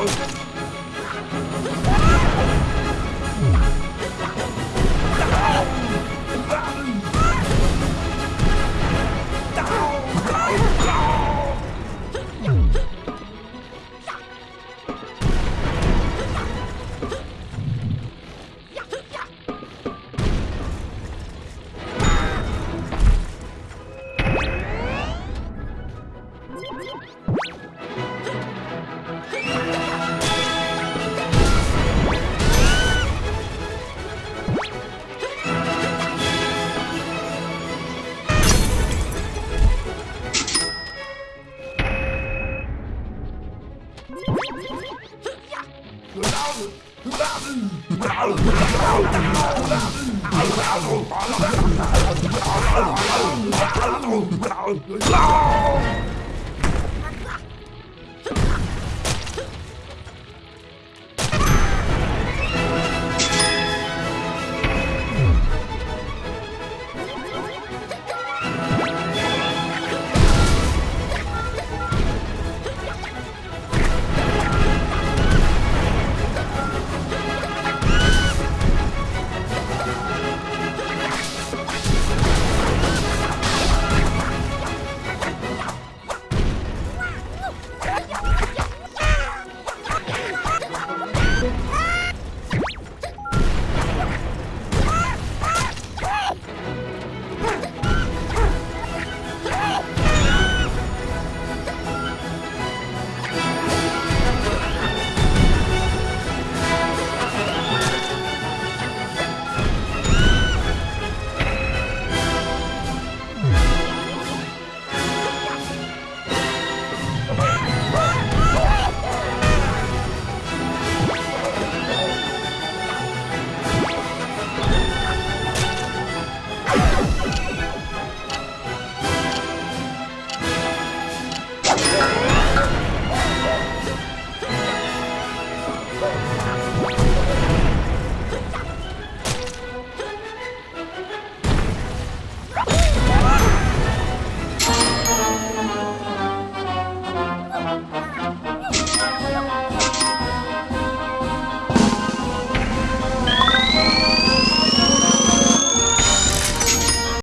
Oh. No!